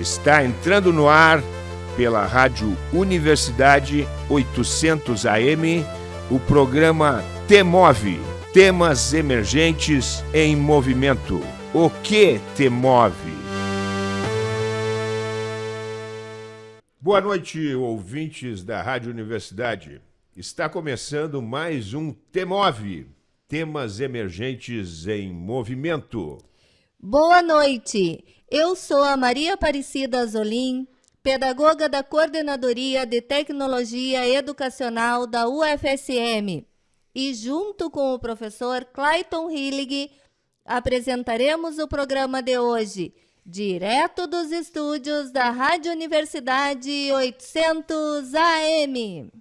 Está entrando no ar pela Rádio Universidade 800 AM o programa Temove Temas Emergentes em Movimento. O que te move? Boa noite, ouvintes da Rádio Universidade. Está começando mais um Temove Temas Emergentes em Movimento. Boa noite. Eu sou a Maria Aparecida Azolim, pedagoga da Coordenadoria de Tecnologia Educacional da UFSM. E junto com o professor Clayton Hillig, apresentaremos o programa de hoje, direto dos estúdios da Rádio Universidade 800 AM.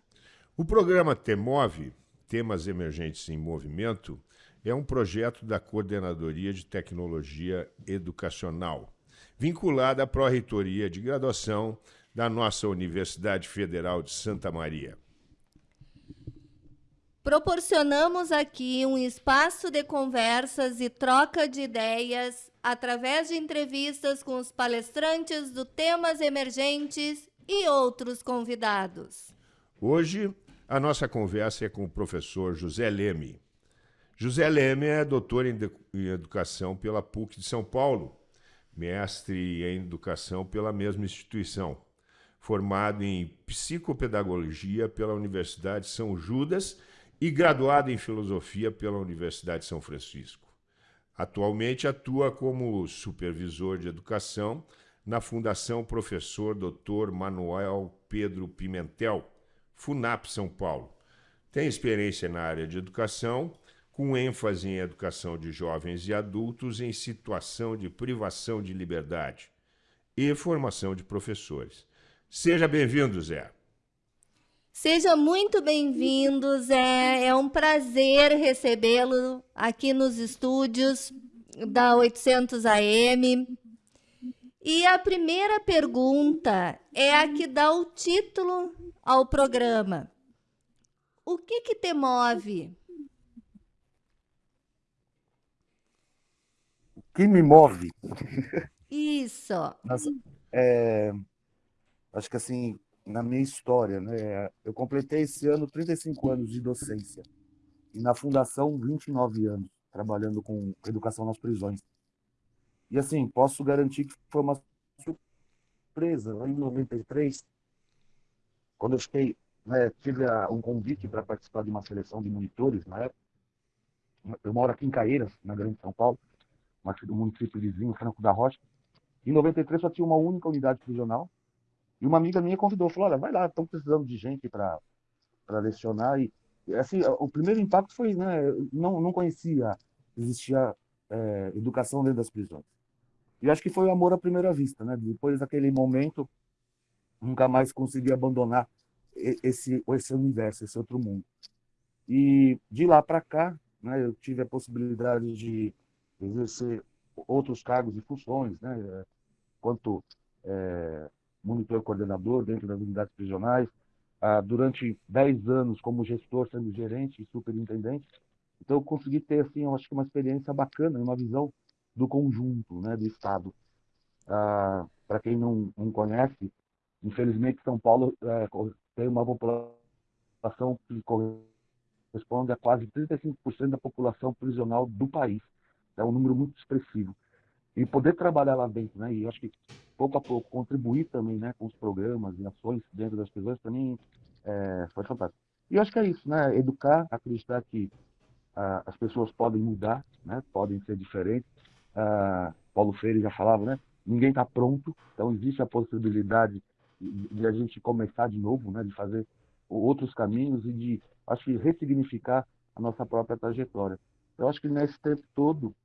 O programa Temove, Temas Emergentes em Movimento, é um projeto da Coordenadoria de Tecnologia Educacional vinculada à Pró-Reitoria de Graduação da nossa Universidade Federal de Santa Maria. Proporcionamos aqui um espaço de conversas e troca de ideias através de entrevistas com os palestrantes do temas emergentes e outros convidados. Hoje, a nossa conversa é com o professor José Leme. José Leme é doutor em Educação pela PUC de São Paulo mestre em educação pela mesma instituição, formado em psicopedagogia pela Universidade São Judas e graduado em filosofia pela Universidade São Francisco. Atualmente atua como supervisor de educação na Fundação Professor Dr. Manuel Pedro Pimentel, FUNAP São Paulo. Tem experiência na área de educação com ênfase em educação de jovens e adultos em situação de privação de liberdade e formação de professores. Seja bem-vindo, Zé. Seja muito bem-vindo, Zé. É um prazer recebê-lo aqui nos estúdios da 800 AM. E a primeira pergunta é a que dá o título ao programa. O que que te move? Que me move. Isso. Nossa, é, acho que assim, na minha história, né? Eu completei esse ano 35 anos de docência. E na fundação, 29 anos, trabalhando com educação nas prisões. E assim, posso garantir que foi uma surpresa. Lá em 93, quando eu fiquei, né, tive um convite para participar de uma seleção de monitores na época. Eu moro aqui em Caeiras, na Grande São Paulo do município vizinho, Franco da Rocha. Em 93 só tinha uma única unidade prisional. E uma amiga minha convidou, falou, olha, vai lá, estão precisando de gente para lecionar. E, assim, o primeiro impacto foi, né, não, não conhecia, existia é, educação dentro das prisões. E acho que foi o amor à primeira vista, né? Depois daquele momento, nunca mais consegui abandonar esse, esse universo, esse outro mundo. E de lá para cá, né, eu tive a possibilidade de exercer outros cargos e funções, né, quanto é, monitor coordenador dentro das unidades prisionais, ah, durante 10 anos como gestor, sendo gerente e superintendente. Então, eu consegui ter, assim, eu acho que uma experiência bacana, uma visão do conjunto, né, do Estado. Ah, Para quem não, não conhece, infelizmente, São Paulo é, tem uma população que corresponde a quase 35% da população prisional do país é um número muito expressivo. E poder trabalhar lá dentro, né? E acho que pouco a pouco contribuir também, né, com os programas e ações dentro das prisões, mim é, foi fantástico. E acho que é isso, né? Educar, acreditar que ah, as pessoas podem mudar, né? Podem ser diferentes. Ah, Paulo Freire já falava, né? Ninguém está pronto, então existe a possibilidade de, de a gente começar de novo, né? De fazer outros caminhos e de, acho que, ressignificar a nossa própria trajetória. Eu acho que nesse tempo todo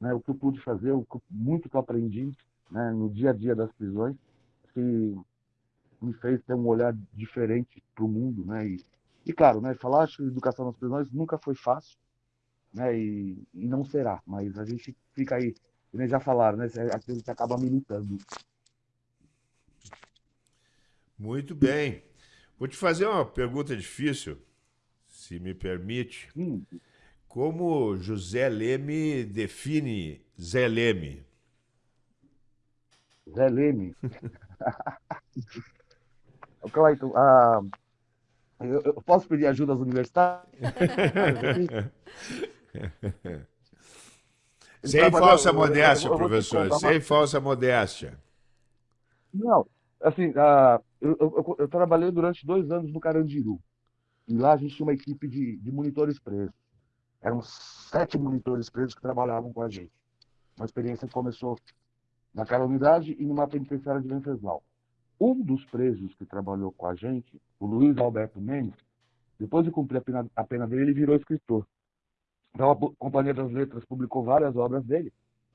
né, o que eu pude fazer, o que, muito que eu aprendi né, no dia a dia das prisões, que me fez ter um olhar diferente para o mundo, né? E, e claro, né, falar de educação nas prisões nunca foi fácil, né? E, e não será, mas a gente fica aí, como já falaram, né? A gente acaba militando. Muito bem. Vou te fazer uma pergunta difícil, se me permite. Hum. Como José Leme define Zé Leme? Zé Leme. Clayton, ah, eu, eu, posso pedir ajuda às universidades? Sem falsa modéstia, professor, sem falsa modéstia. Não, assim, eu, eu, eu, trabalhei durante dois anos no Carandiru. E lá a gente tinha uma equipe de, de monitores presos. Eram sete monitores presos que trabalhavam com a gente. Uma experiência que começou naquela unidade e numa penitenciária de Venceslau. Um dos presos que trabalhou com a gente, o Luiz Alberto Mendes, depois de cumprir a pena, a pena dele, ele virou escritor. Então a Companhia das Letras publicou várias obras dele.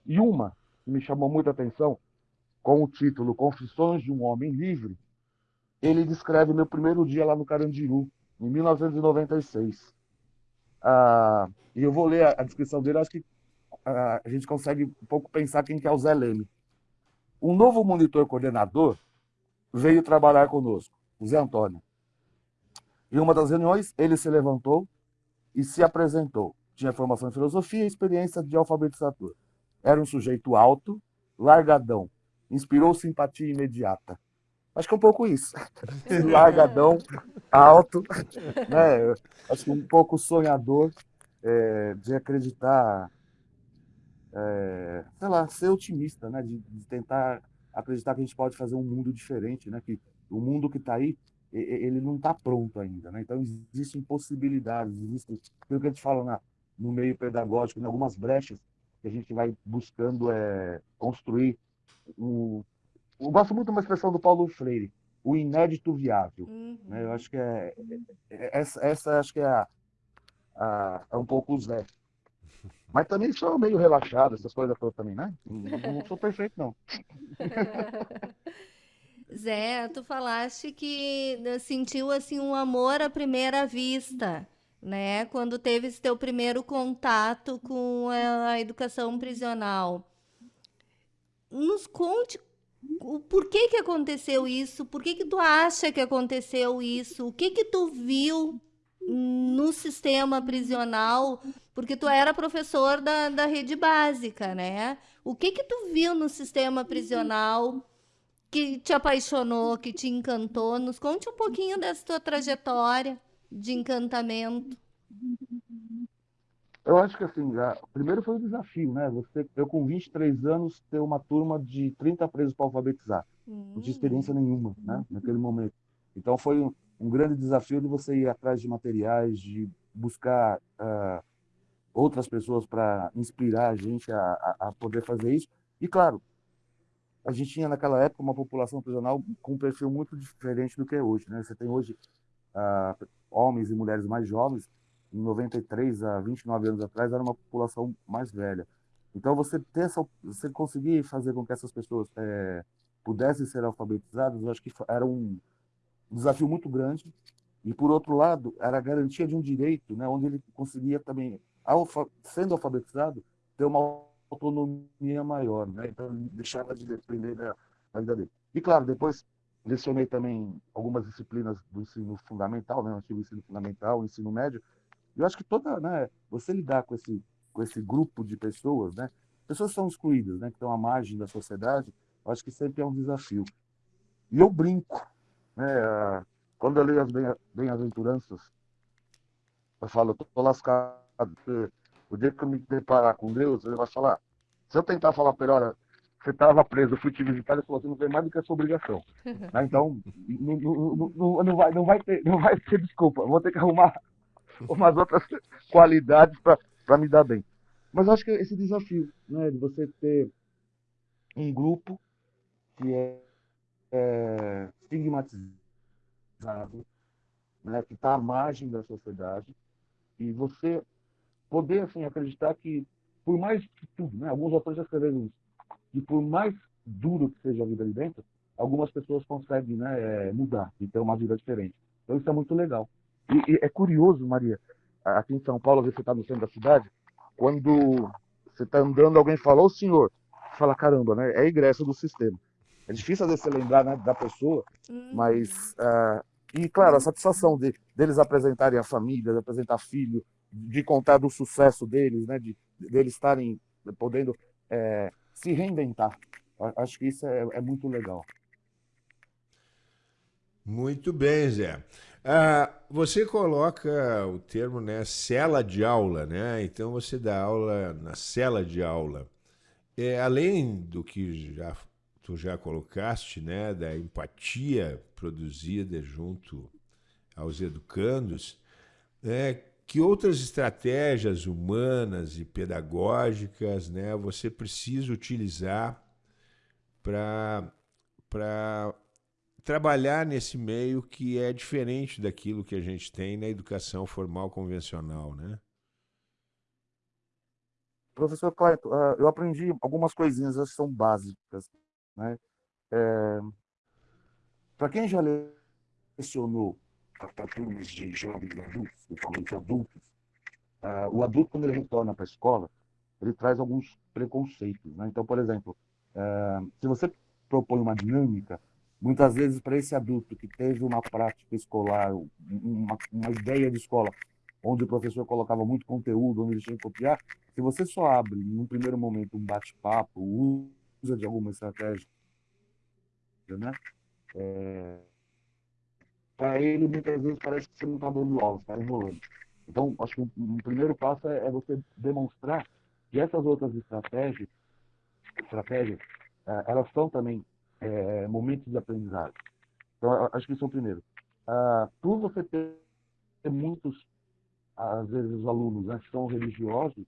E uma que me chamou muita atenção, com o título Confissões de um Homem Livre, ele descreve meu primeiro dia lá no Carandiru, em 1996. Ah, e eu vou ler a, a descrição dele, acho que ah, a gente consegue um pouco pensar quem que é o Zé Leme. Um novo monitor coordenador veio trabalhar conosco, o Zé Antônio. Em uma das reuniões, ele se levantou e se apresentou. Tinha formação em filosofia e experiência de alfabetizador. Era um sujeito alto, largadão, inspirou simpatia imediata. Acho que é um pouco isso. largadão, alto, né? acho que um pouco sonhador é, de acreditar, é, sei lá, ser otimista, né? De, de, tentar acreditar que a gente pode fazer um mundo diferente, né? Que o mundo que está aí ele não está pronto ainda, né? Então existem possibilidades, existem, pelo que a gente fala na, no meio pedagógico, em algumas brechas que a gente vai buscando é, construir. O, eu gosto muito de uma expressão do Paulo Freire, o inédito viável. Uhum. Né? Eu acho que é, é, essa, essa acho que é, a, a, é um pouco o Zé. Mas também sou meio relaxado, essas coisas todas também, né? Não, não sou perfeito, não. Zé, tu falaste que sentiu assim um amor à primeira vista né? Quando teve esse teu primeiro contato com a educação prisional. Nos conte o porquê que aconteceu isso, por que que tu acha que aconteceu isso, o que que tu viu no sistema prisional, porque tu era professor da, da rede básica, né? O que que tu viu no sistema prisional que te apaixonou, que te encantou? Nos conte um pouquinho dessa tua trajetória de encantamento? Eu acho que assim, a, primeiro foi o desafio, né? Você, eu com 23 anos, ter uma turma de 30 presos para alfabetizar. Uhum. Não tinha experiência nenhuma, né? Naquele momento. Então foi um, um, grande desafio de você ir atrás de materiais, de buscar uh, outras pessoas para inspirar a gente a, a, a, poder fazer isso. E claro, a gente tinha naquela época uma população prisional com um perfil muito diferente do que é hoje, né? Você tem hoje uh, homens e mulheres mais jovens, em 93 a 29 anos atrás, era uma população mais velha. Então, você ter essa, você conseguir fazer com que essas pessoas é, pudessem ser alfabetizadas, eu acho que era um desafio muito grande. E, por outro lado, era a garantia de um direito, né, onde ele conseguia também, alfa, sendo alfabetizado, ter uma autonomia maior. Né? Então, deixava de depender da, da vida dele. E, claro, depois lecionei também algumas disciplinas do ensino fundamental, né, antigo ensino fundamental, ensino médio. Eu acho que toda, né, você lidar com esse com esse grupo de pessoas, né, pessoas são excluídas, né, que estão à margem da sociedade, eu acho que sempre é um desafio. E eu brinco, né, quando eu leio as bem-aventuranças, eu falo, eu tô lascado, o dia que eu me deparar com Deus, ele vai falar, se eu tentar falar para ele, olha, você estava preso, eu fui te visitar, ele falou, você não tem mais do que a sua obrigação. né? Então, não, não, não, vai, não, vai ter, não vai ter desculpa, vou ter que arrumar umas outras qualidades para me dar bem. Mas acho que esse desafio, né, de você ter um grupo que é, é estigmatizado, né, que está à margem da sociedade, e você poder assim, acreditar que, por mais que tudo, né, alguns autores já escreveram isso, que por mais duro que seja a vida ali dentro, algumas pessoas conseguem né, é, mudar e ter uma vida diferente. Então isso é muito legal. E, e é curioso, Maria, aqui em São Paulo, às vezes você está no centro da cidade, quando você está andando, alguém fala, ô senhor, você fala, caramba, né? É ingresso do sistema. É difícil às vezes você lembrar né, da pessoa, uhum. mas. Uh, e claro, a satisfação de, deles apresentarem a família, de apresentar filho, de contar do sucesso deles, né? De, de eles estarem podendo é, se reinventar. Acho que isso é, é muito legal. Muito bem, Zé. Ah, você coloca o termo né, cela de aula, né? Então você dá aula na cela de aula. É, além do que já tu já colocaste, né, da empatia produzida junto aos educandos, é, que outras estratégias humanas e pedagógicas né, você precisa utilizar para trabalhar nesse meio que é diferente daquilo que a gente tem na educação formal convencional, né? Professor Cleito, ah, eu aprendi algumas coisinhas, que são básicas, né? É... Para quem já lecionou para de jovens adultos, principalmente adultos, uh, o adulto, quando ele retorna para a escola, ele traz alguns preconceitos. Né? Então, por exemplo, uh, se você propõe uma dinâmica, muitas vezes para esse adulto que teve uma prática escolar, uma, uma ideia de escola, onde o professor colocava muito conteúdo, onde ele tinha que copiar, se você só abre, num primeiro momento, um bate-papo, usa de alguma estratégia, né? É, para ele, muitas vezes, parece que você não está dando aula, está enrolando. Então, acho que um, primeiro passo é, é, você demonstrar que essas outras estratégias, estratégias é, elas são também é, momentos de aprendizagem. Então, acho que isso é o primeiro. Ah, por você ter muitos, às vezes, os alunos né, que são religiosos,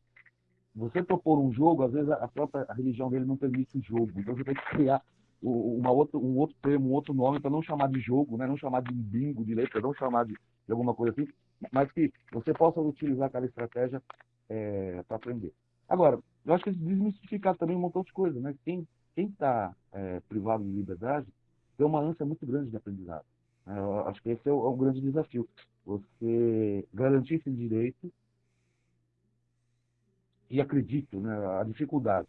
você propor um jogo, às vezes a própria religião dele não permite o jogo. Então, você tem que criar uma outra, um outro termo, um outro nome, para não chamar de jogo, né? não chamar de bingo de letra, não chamar de, de alguma coisa assim, mas que você possa utilizar aquela estratégia é, para aprender. Agora, eu acho que desmistificar também um montão de coisas. Né? Quem está é, privado de liberdade tem uma ânsia muito grande de aprendizado. Né? Eu acho que esse é o, é um grande desafio. Você garantir esse direito e acredito, né, a dificuldade.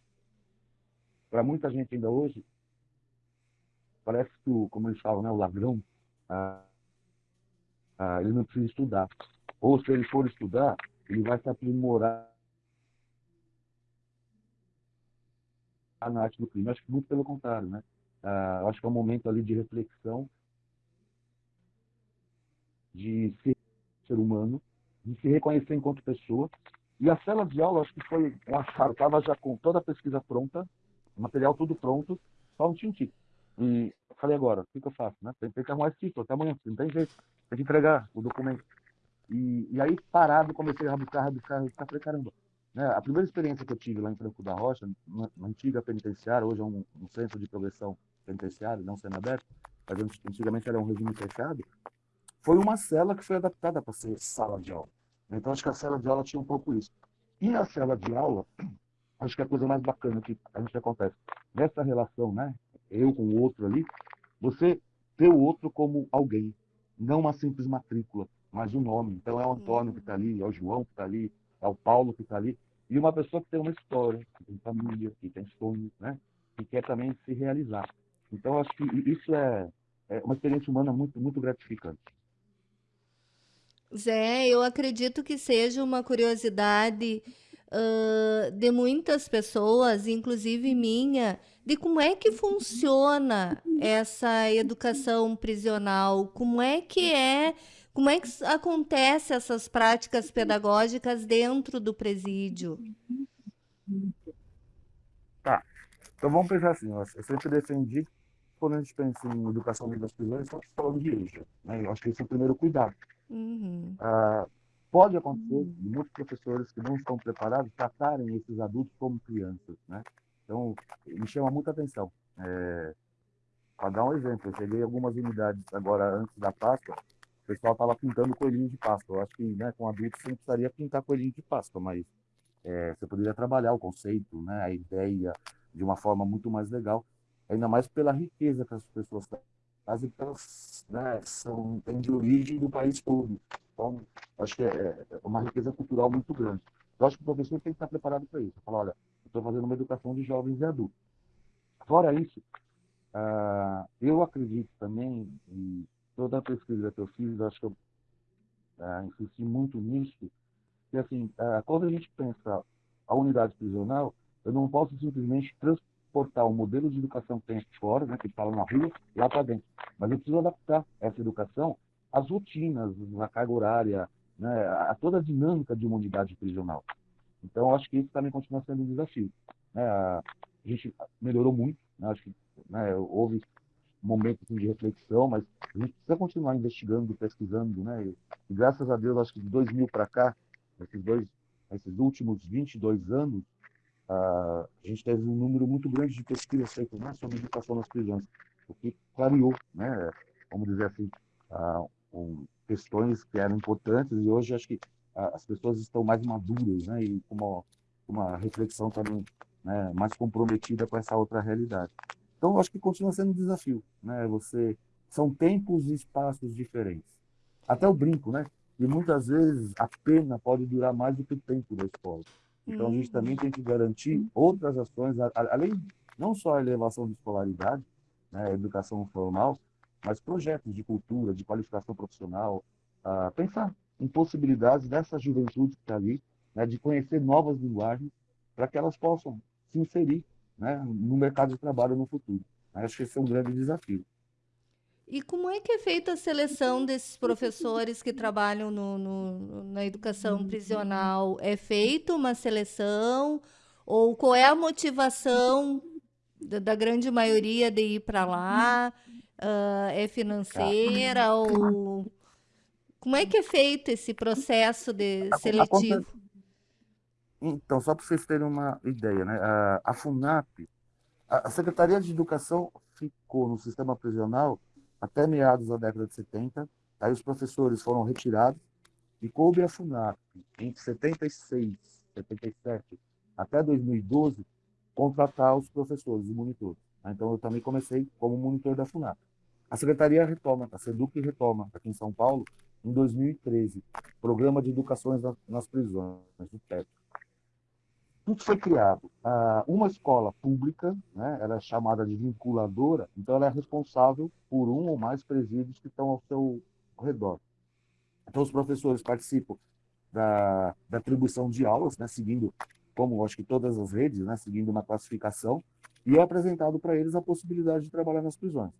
Para muita gente ainda hoje, parece que, o, como eles falam, né, o ladrão, ah, ah, ele não precisa estudar. Ou se ele for estudar, ele vai se aprimorar na arte do crime. Acho que muito pelo contrário, né? Ah, acho que é um momento ali de reflexão, de ser ser humano, de se reconhecer enquanto pessoa. E a cela de aula, acho que foi um achado, estava já com toda a pesquisa pronta, material tudo pronto, só um tintim. E falei agora, o que, que, eu faço? Né? Tem, tem, que arrumar esse título até amanhã, não tem jeito. Tem que entregar o documento. E, e aí, parado, comecei a rabiscar, rabiscar, rabiscar. Falei, caramba. Né? A primeira experiência que eu tive lá em Franco da Rocha, na, na antiga penitenciária, hoje é um, um, centro de progressão penitenciária, não sendo aberto, mas antigamente era um regime fechado, foi uma cela que foi adaptada para ser sala de aula. Então, acho que a cela de aula tinha um pouco isso. E na cela de aula, acho que a coisa mais bacana que a gente acontece, nessa relação, né, eu com o outro ali, você vê o outro como alguém, não uma simples matrícula, mas um nome. Então é o Antônio que está ali, é o João que está ali, é o Paulo que está ali, e uma pessoa que tem uma história, que tem família, que tem sonhos, né? que quer também se realizar. Então acho que isso é, é uma experiência humana muito, muito gratificante. Zé, eu acredito que seja uma curiosidade uh, de muitas pessoas, inclusive minha, de como é que funciona essa educação prisional, como é que é, como é que acontece essas práticas pedagógicas dentro do presídio. Tá. Então vamos pensar assim, eu sempre defendi quando a gente pensa em educação das prisões, estamos falando de eixo. Né? Eu acho que esse é o primeiro cuidado. Uhum. Ah, pode acontecer de muitos professores que não estão preparados tratarem esses adultos como crianças, né? Então, me chama muita atenção. É, para dar um exemplo, eu cheguei em algumas unidades agora antes da Páscoa, pessoal estava pintando coelhinho de Páscoa. Eu acho que né, com adultos você não precisaria pintar coelhinho de Páscoa, mas é, você poderia trabalhar o conceito, né, a ideia, de uma forma muito mais legal, ainda mais pela riqueza que as pessoas trazem, elas né, são, têm de origem do país todo. Então, acho que é, é uma riqueza cultural muito grande. Eu acho que o professor tem que estar preparado para isso. Falar, olha, estou fazendo uma educação de jovens e adultos. Fora isso, uh, eu acredito também, e toda a pesquisa que eu fiz, acho que eu uh, insisti muito nisso, que assim, uh, quando a gente pensa a unidade prisional, eu não posso simplesmente transportar o modelo de educação que tem fora, né, que está na rua, lá para dentro. Mas eu preciso adaptar essa educação às rotinas, à carga horária, né, a toda a dinâmica de uma unidade prisional. Então, eu acho que isso também continua sendo um desafio. Né? A gente melhorou muito, né? acho que né, houve momentos assim, de reflexão, mas a gente precisa continuar investigando, pesquisando, né? E, e graças a Deus, acho que de 2000 para cá, esses dois, esses últimos 22 anos, a gente teve um número muito grande de pesquisas feitas né, sobre educação nas prisões, o que clareou, né, vamos dizer assim, um, questões que eram importantes e hoje acho que as pessoas estão mais maduras né, e com uma, uma reflexão também né, mais comprometida com essa outra realidade. Então, acho que continua sendo um desafio. Né? Você São tempos e espaços diferentes. Até o brinco, né? E muitas vezes a pena pode durar mais do que o tempo da escola. Então, a gente uhum. também tem que garantir outras ações, além não só a elevação de escolaridade, né, educação formal, mas projetos de cultura, de qualificação profissional, uh, pensar em possibilidades dessa juventude que está ali, né, de conhecer novas linguagens, para que elas possam se inserir né, no mercado de trabalho no futuro. Acho que esse é um grande desafio. E como é que é feita a seleção desses professores que trabalham no, no, na educação prisional? É feita uma seleção? Ou qual é a motivação da, da grande maioria de ir para lá? Uh, é financeira? Ou como é que é feito esse processo de seletivo? Então, só para vocês terem uma ideia, né? a, a FUNAP, a, Secretaria de Educação ficou no sistema prisional até meados da década de 70, aí os professores foram retirados e coube a FUNAP, entre 76, 77 até 2012, contratar os professores e monitores. Então, eu também comecei como monitor da FUNAP. A secretaria retoma, a SEDUC retoma, aqui em São Paulo, em 2013, Programa de Educações nas Prisões, o PEP tudo foi criado. Ah, uma escola pública, né, ela é chamada de vinculadora, então ela é responsável por um ou mais presídios que estão ao seu redor. Então os professores participam da, da atribuição de aulas, né, seguindo, como acho que todas as redes, né, seguindo uma classificação, e é apresentado para eles a possibilidade de trabalhar nas prisões.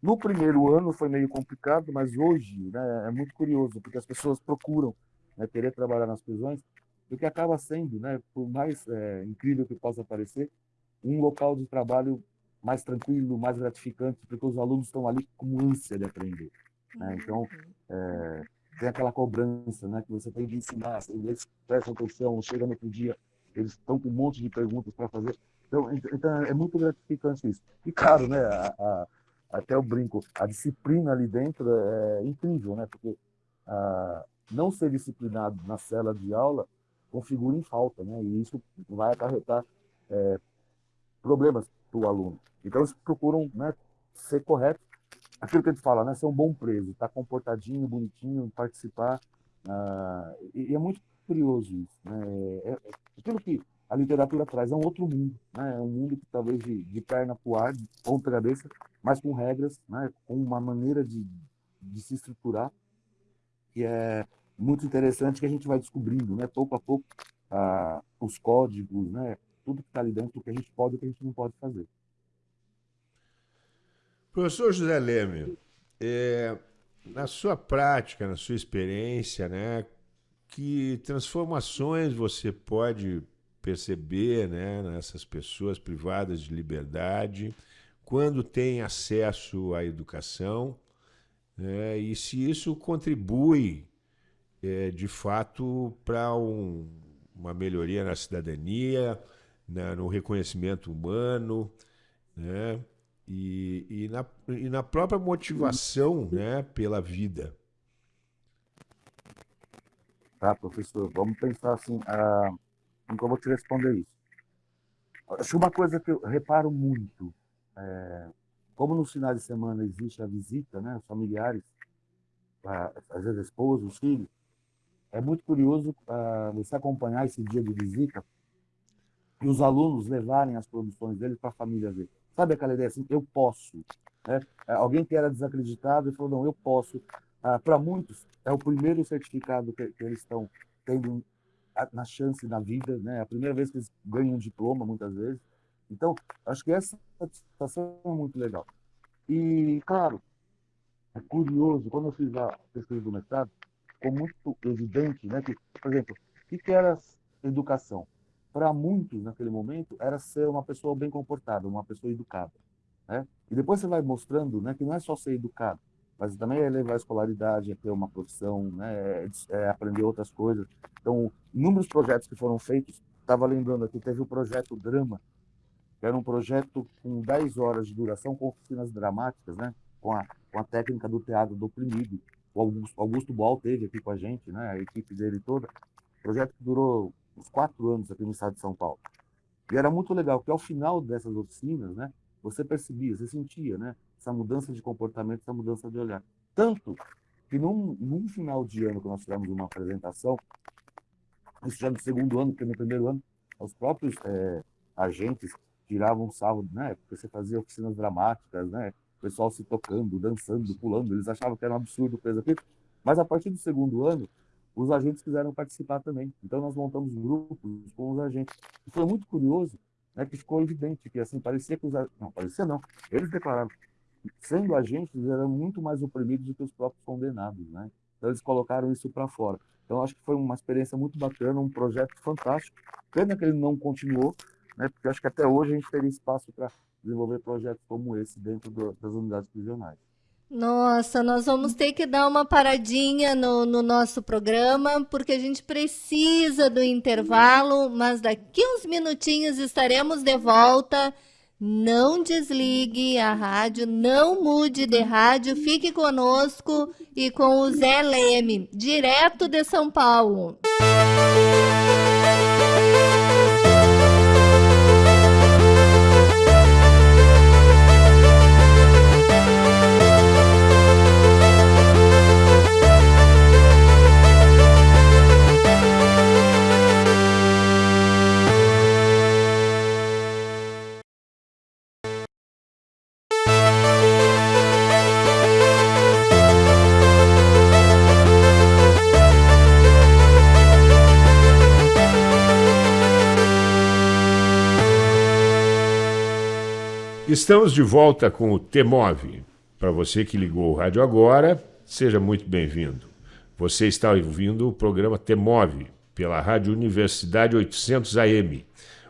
No primeiro ano foi meio complicado, mas hoje né, é muito curioso, porque as pessoas procuram né, querer trabalhar nas prisões, do que acaba sendo, né, por mais é, incrível que possa parecer, um local de trabalho mais tranquilo, mais gratificante, porque os alunos estão ali com ânsia de aprender. Né? Então, uhum. é, tem aquela cobrança né, que você tem de ensinar, eles prestam atenção, chega no outro dia, eles estão com um monte de perguntas para fazer. Então, então, é muito gratificante isso. E claro, né, a, a, até o brinco, a disciplina ali dentro é incrível, né, porque a, não ser disciplinado na cela de aula configura em falta, né? E isso vai acarretar é, problemas para o aluno. Então, eles procuram né, ser corretos. Aquilo que a gente fala, né? Ser um bom preso, estar tá comportadinho, bonitinho, participar. Ah, e, e, é muito curioso isso. Né? É, é, aquilo que a literatura traz é um outro mundo, né? É um mundo que talvez de, de perna para o ar, de ponta cabeça, mas com regras, né? com uma maneira de, de se estruturar que é muito interessante que a gente vai descobrindo, né, pouco a pouco, ah, os códigos, né, tudo que está ali dentro, o que a gente pode e o que a gente não pode fazer. Professor José Leme, é, na sua prática, na sua experiência, né, que transformações você pode perceber né, nessas pessoas privadas de liberdade quando têm acesso à educação né, e se isso contribui é, de fato, para um, uma melhoria na cidadania, na, no reconhecimento humano, né? E, e, na, e na própria motivação né, pela vida. Tá, professor, vamos pensar assim, ah, como te responder isso. Acho uma coisa que eu reparo muito, é, como nos finais de semana existe a visita, né, os familiares, às vezes a esposa, os filhos, é muito curioso uh, você acompanhar esse dia de visita e os alunos levarem as produções deles para a família ver. Sabe aquela ideia assim, eu posso. Né? É, alguém que era desacreditado e falou, não, eu posso. Uh, para muitos, é o primeiro certificado que, que eles estão tendo na chance na vida, né? É a primeira vez que eles ganham um diploma, muitas vezes. Então, acho que essa satisfação é muito legal. E, claro, é curioso, quando eu fiz a pesquisa do mestrado, ficou muito evidente né, que, por exemplo, o que, era educação? Para muitos, naquele momento, era ser uma pessoa bem comportada, uma pessoa educada. Né? E depois você vai mostrando né, que não é só ser educado, mas também é levar a escolaridade, é ter uma profissão, né, é, é aprender outras coisas. Então, inúmeros projetos que foram feitos, estava lembrando aqui, teve o projeto Drama, que era um projeto com 10 horas de duração, com oficinas dramáticas, né, com a, com a técnica do teatro do oprimido. O Augusto, Augusto Boal teve aqui com a gente, né, a equipe dele toda. Projeto que durou uns quatro anos aqui no estado de São Paulo. E era muito legal, porque ao final dessas oficinas, né, você percebia, você sentia, né, essa mudança de comportamento, essa mudança de olhar. Tanto que num, num final de ano que nós tivemos uma apresentação, isso já no segundo ano, porque no primeiro ano, os próprios é, agentes tiravam salvo, né? Porque você fazia oficinas dramáticas, né? O pessoal se tocando, dançando, pulando, eles achavam que era um absurdo o aqui. Mas a partir do segundo ano, os agentes quiseram participar também. Então nós montamos grupos com os agentes. Foi muito curioso, né, que ficou evidente que assim parecia que os não parecia não, eles declararam sendo agentes, eram muito mais oprimidos do que os próprios condenados, né? Então eles colocaram isso para fora. Então acho que foi uma experiência muito bacana, um projeto fantástico. Pena que ele não continuou, né? Porque acho que até hoje a gente teria espaço para desenvolver projetos como esse dentro do, das unidades prisionais. Nossa, nós vamos ter que dar uma paradinha no, no, nosso programa, porque a gente precisa do intervalo, mas daqui uns minutinhos estaremos de volta. Não desligue a rádio, não mude de rádio, fique conosco e com o Zé Leme, direto de São Paulo. Estamos de volta com o Temove. Para você que ligou o rádio agora, seja muito bem-vindo. Você está ouvindo o programa Temove pela Rádio Universidade 800 AM.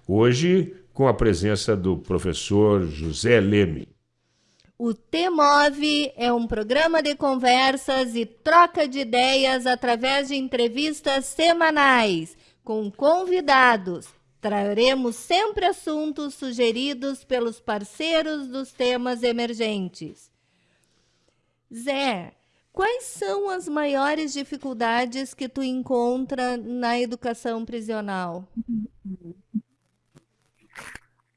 Hoje, com a presença do professor José Leme. O Temove é um programa de conversas e troca de ideias através de entrevistas semanais com convidados Traremos sempre assuntos sugeridos pelos parceiros dos temas emergentes. Zé, quais são as maiores dificuldades que tu encontra na educação prisional?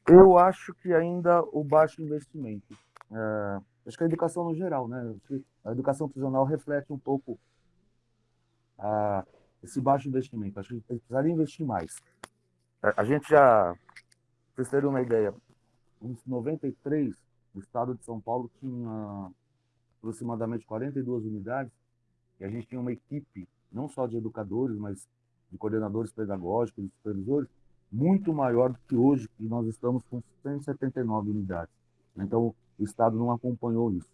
Eu acho que ainda o baixo investimento. É, acho que a educação no geral, né? A educação prisional reflete um pouco a, esse baixo investimento. Acho que precisaria investir mais. A gente já, para vocês terem uma ideia, em 93, o estado de São Paulo tinha aproximadamente 42 unidades e a gente tinha uma equipe, não só de educadores, mas de coordenadores pedagógicos, de supervisores, muito maior do que hoje, que nós estamos com 179 unidades. Então, o Estado não acompanhou isso.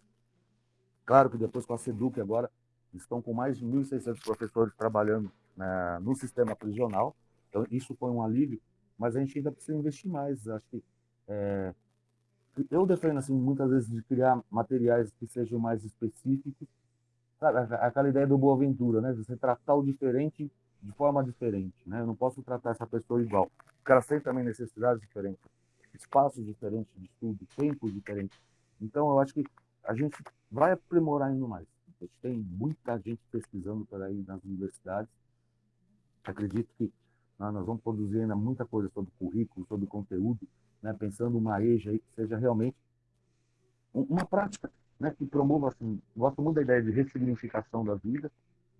Claro que depois com a SEDUC agora estão com mais de 1.600 professores trabalhando né, no sistema prisional, então, isso foi um alívio, mas a gente ainda precisa investir mais. Acho que é, eu defendo assim muitas vezes de criar materiais que sejam mais específicos. Sabe, aquela ideia do boa aventura, né? Você tratar o diferente de forma diferente, né? Eu não posso tratar essa pessoa igual. O cara tem também necessidades diferentes, espaços diferentes de estudo, tempos diferentes. Então, eu acho que a gente vai aprimorar ainda mais. A gente tem muita gente pesquisando por aí nas universidades. Acredito que né? Nós vamos produzir ainda muita coisa sobre currículo, sobre conteúdo, né? pensando uma EJA aí que seja realmente uma prática né? que promova, assim, gosto muito da ideia de ressignificação da vida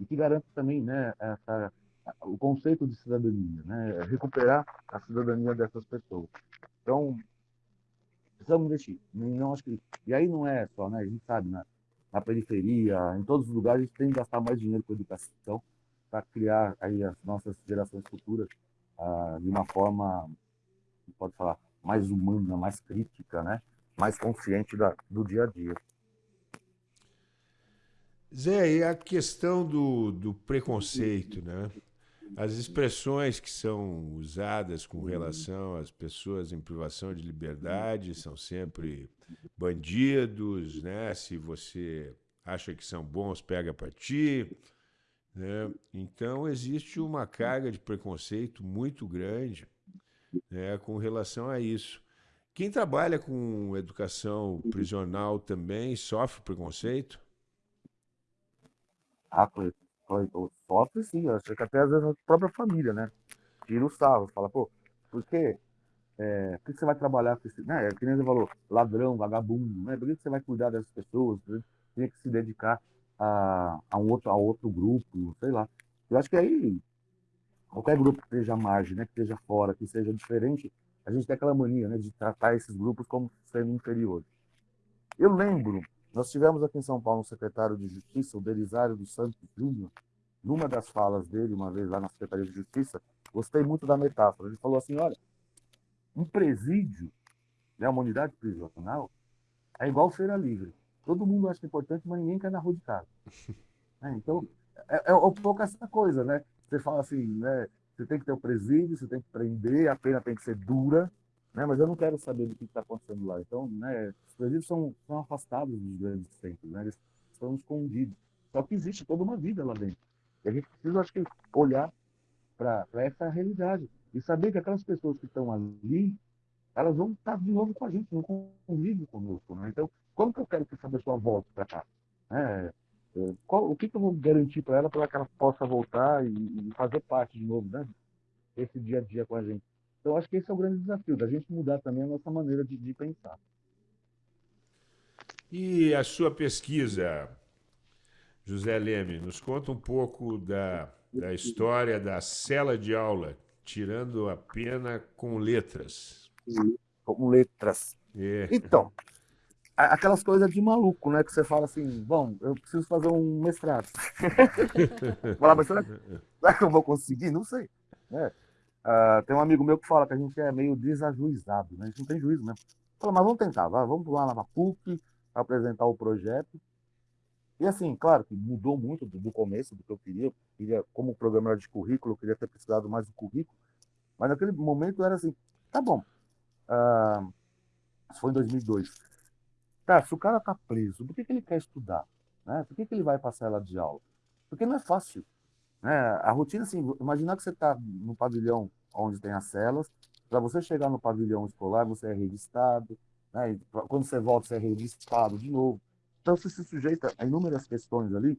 e que garante também né, essa, o conceito de cidadania, né? recuperar a cidadania dessas pessoas. Então, precisamos investir. Não acho que, e aí não é só, né? a gente sabe, na, na periferia, em todos os lugares, a gente tem que gastar mais dinheiro com educação para criar aí as nossas gerações futuras ah, de uma forma, pode falar, mais humana, mais crítica, né? mais consciente da, do dia a dia. Zé, e a questão do, do preconceito, né? As expressões que são usadas com relação às pessoas em privação de liberdade são sempre bandidos, né? Se você acha que são bons, pega para ti. Né? Então, existe uma carga de preconceito muito grande né, com relação a isso. Quem trabalha com educação prisional também sofre preconceito? Ah, sofre sim, acho que até às vezes a própria família, né? Tira o sarro, fala, pô, por quê? É, por que você vai trabalhar com esse. Né, é que nem você falou, ladrão, vagabundo, né? Por que você vai cuidar dessas pessoas? Tem que se dedicar a, a, um outro, a outro grupo, sei lá. Eu acho que aí, qualquer grupo que esteja à margem, né, que esteja fora, que seja diferente, a gente tem aquela mania né, de tratar esses grupos como sendo inferiores. Eu lembro, nós tivemos aqui em São Paulo um secretário de Justiça, o Belisário dos Santos Júnior, numa das falas dele, uma vez lá na Secretaria de Justiça, gostei muito da metáfora. Ele falou assim: olha, um presídio, né, uma unidade prisional, é igual feira livre. Todo mundo acha importante, mas ninguém quer na rua de casa. É, então, é, é um pouco essa coisa, né? Você fala assim, né? Você tem que ter o presídio, você tem que prender, a pena tem que ser dura, né? Mas eu não quero saber do que está acontecendo lá. Então, né? Os presídios são, são afastados dos grandes centros, né? Eles estão escondidos. Só que existe toda uma vida lá dentro. E a gente precisa, acho que, olhar para essa realidade e saber que aquelas pessoas que estão ali, elas vão estar de novo com a gente, não convivem conosco, né? Então, como que eu quero que essa pessoa volte para cá? É, é, qual, o que, que, eu vou garantir para ela para que ela possa voltar e, e, fazer parte de novo, né? Esse dia a dia com a gente. Então, acho que esse é o grande desafio, da gente mudar também a nossa maneira de, de pensar. E a sua pesquisa, José Leme, nos conta um pouco da, da história da cela de aula, tirando a pena com letras. Com letras. É. Então, aquelas coisas de maluco, né? Que você fala assim, bom, eu preciso fazer um mestrado. Falar, mas será, será, que eu vou conseguir? Não sei. Né? Uh, tem um amigo meu que fala que a gente é meio desajuizado, né? A gente não tem juízo mesmo. Fala, mas vamos tentar, vai, vamos lá na PUC, apresentar o projeto. E assim, claro que mudou muito do, do começo do que eu queria. Eu queria, como programador de currículo, eu queria ter precisado mais do currículo. Mas naquele momento era assim, tá bom. Uh, isso foi em 2002 Tá, se o cara tá preso, por que, que ele quer estudar? Né? Por que, que ele vai passar ela de aula? Porque não é fácil. Né? A rotina, assim, imaginar que você está no pavilhão onde tem as celas, para você chegar no pavilhão escolar, você é revistado, né? quando você volta, você é revistado de novo. Então, você se sujeita a inúmeras questões ali,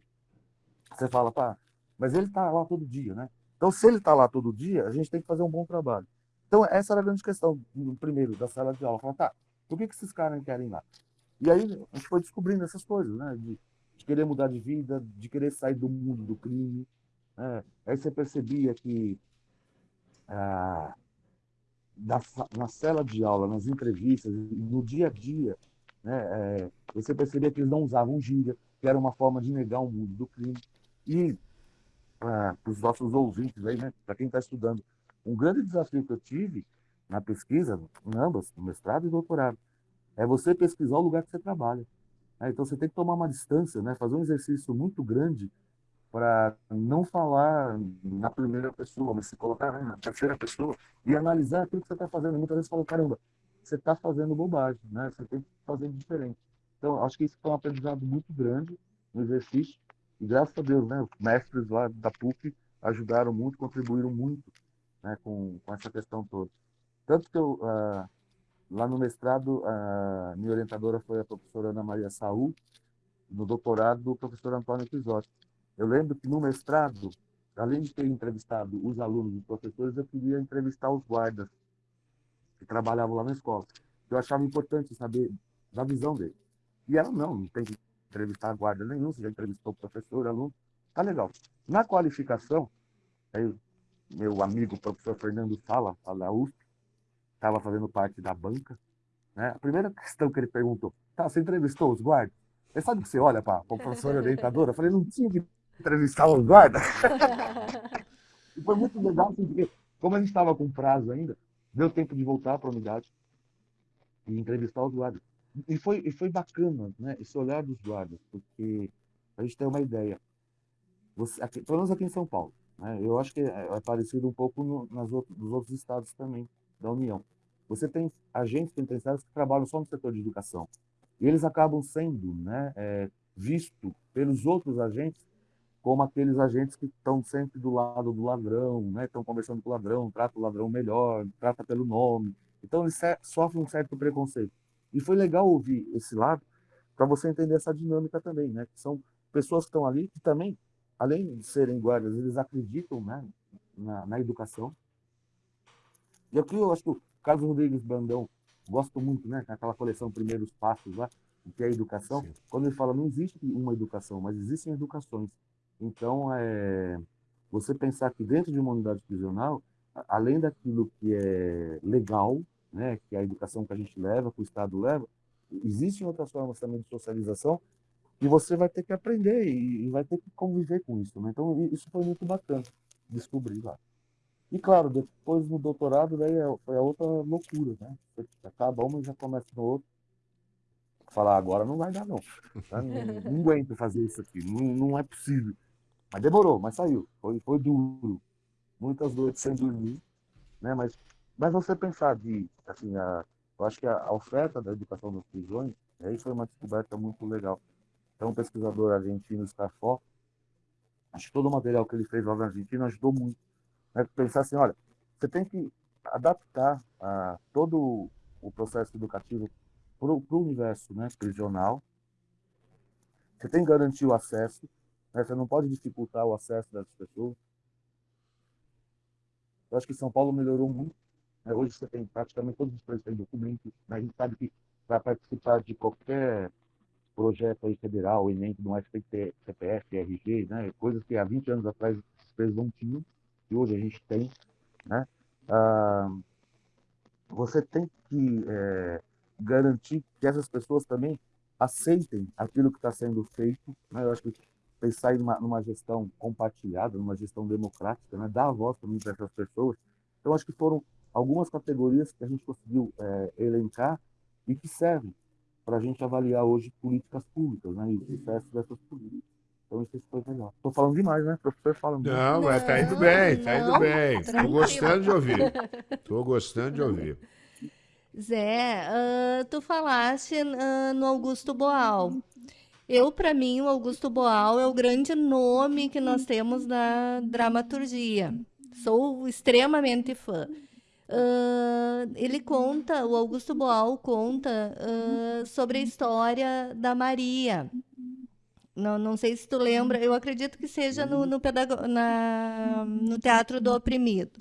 você fala, pá, mas ele está lá todo dia, né? Então, se ele está lá todo dia, a gente tem que fazer um bom trabalho. Então, essa era a grande questão, primeiro, da sala de aula. Falar, tá, por que, que esses caras querem lá? E aí a gente foi descobrindo essas coisas, né? De, de querer mudar de vida, de querer sair do mundo do crime. Né? Aí você percebia que ah, na, na cela de aula, nas entrevistas, no dia a dia, né? É, você percebia que eles não usavam gíria, que era uma forma de negar o mundo do crime. E ah, para os nossos ouvintes aí, né? Para quem está estudando, um grande desafio que eu tive na pesquisa, em ambas, no mestrado e doutorado, é você pesquisar o lugar que você trabalha. Né? Então você tem que tomar uma distância, né? fazer um exercício muito grande para não falar na primeira pessoa, mas se colocar né, na terceira pessoa e analisar aquilo que você está fazendo. Muitas vezes fala, caramba, você está fazendo bobagem, né? você tem que fazer diferente. Então, acho que isso foi um aprendizado muito grande no exercício. E graças a Deus, né, mestres lá da PUC ajudaram muito, contribuíram muito né, com, com essa questão toda. Tanto que eu, uh, Lá no mestrado, a minha orientadora foi a professora Ana Maria Saul, no doutorado, o professor Antônio Pisotti. Eu lembro que no mestrado, além de ter entrevistado os alunos e professores, eu queria entrevistar os guardas que trabalhavam lá na escola. Eu achava importante saber da visão deles. E ela, não, não tem que entrevistar guarda nenhum, você já entrevistou professor, aluno, tá legal. Na qualificação, aí, meu amigo professor Fernando Sala, da USP, estava fazendo parte da banca. Né? A primeira questão que ele perguntou, tá, você entrevistou os guardas? Você sabe que você olha para a professora orientadora? Eu falei, não tinha que entrevistar os guardas? e foi muito legal, assim, porque como a gente estava com prazo ainda, deu tempo de voltar para a unidade. e entrevistar os guardas. E foi, e foi bacana, né? Esse olhar dos guardas, porque a gente tem uma ideia. Você, aqui, pelo menos aqui em São Paulo, né? Eu acho que é, é parecido um pouco no, nas outros, nos outros estados também da União. Você tem agentes penitenciários que trabalham só no setor de educação. E eles acabam sendo né, é, vistos pelos outros agentes como aqueles agentes que estão sempre do lado do ladrão, né? estão conversando com o ladrão, trata o ladrão melhor, trata pelo nome. Então eles sofrem um certo preconceito. E foi legal ouvir esse lado para você entender essa dinâmica também, né? Que são pessoas que estão ali que também, além de serem guardas, eles acreditam né, na, na educação. E aqui eu acho que o Carlos Rodrigues Brandão gosto muito, né? Aquela coleção Primeiros Passos lá, que é a educação. Sim. Quando ele fala, não existe uma educação, mas existem educações. Então, é, você pensar que dentro de uma unidade prisional, além daquilo que é legal, né, que é a educação que a gente leva, que o Estado leva, existem outras formas também de socialização e você vai ter que aprender e, e vai ter que conviver com isso. Né? Então, isso foi muito bacana descobrir lá. E claro, depois no doutorado, daí é, foi a outra loucura, né? Acaba uma e já começa no outro. Falar, agora não vai dar, não. Não, não, não aguento fazer isso aqui, não, não é possível. Mas demorou, mas saiu. Foi, foi duro. Muitas noites sem dormir. Né? Mas, mas você pensar de, assim, a, eu acho que a, a oferta da educação das prisões, aí foi uma descoberta muito legal. Então, um pesquisador argentino, Scarfó, acho que todo o material que ele fez lá na Argentina ajudou muito. Né? Pensar assim, olha, você tem que adaptar a, todo o processo educativo para o universo né, prisional. Você tem que garantir o acesso, né? Você não pode dificultar o acesso das pessoas. Eu acho que São Paulo melhorou muito. Né? Hoje você tem praticamente todos os preços têm documentos. Né? A gente sabe que para participar de qualquer projeto aí federal, Enem, no SPT, CPF, RG, né? coisas que há 20 anos atrás os preços não tinham, e hoje a gente tem. Né? Ah, você tem que é, garantir que essas pessoas também aceitem aquilo que está sendo feito. Né? Eu acho que pensar em uma, numa gestão compartilhada, numa gestão democrática, né? dar a voz também para essas pessoas. Então, acho que foram algumas categorias que a gente conseguiu é, elencar e que servem para a gente avaliar hoje políticas públicas né? e o sucesso dessas políticas. Então, isso foi melhor. Estou falando demais, né? O professor fala muito. Não, mas tá indo bem, tá indo bem. Estou gostando de ouvir. Estou gostando de ouvir. Zé, uh, tu falaste uh, no Augusto Boal. Eu, para mim, o Augusto Boal é o grande nome que nós temos na dramaturgia. Sou extremamente fã. Uh, ele conta, o Augusto Boal conta uh, sobre a história da Maria. Não, não sei se tu lembra, eu acredito que seja no, no, na, no Teatro do Oprimido.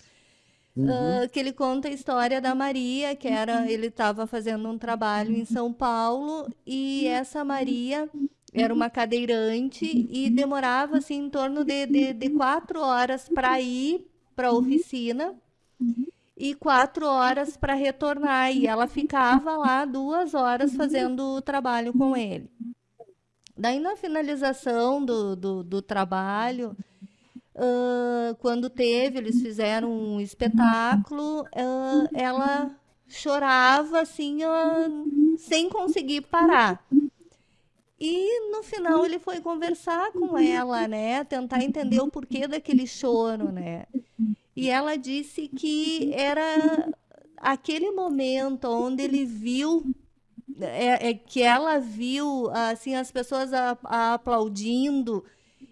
Uhum. Uh, que ele conta a história da Maria, que era ele estava fazendo um trabalho em São Paulo e essa Maria era uma cadeirante e demorava assim em torno de, de, de quatro horas para ir para a oficina e quatro horas para retornar. E ela ficava lá duas horas fazendo o trabalho com ele. Daí, na finalização do, do, do trabalho, uh, quando teve, eles fizeram um espetáculo, uh, ela chorava assim, uh, sem conseguir parar. E no final ele foi conversar com ela, né? Tentar entender o porquê daquele choro, né? E ela disse que era aquele momento onde ele viu é, é, que ela viu assim as pessoas a, a aplaudindo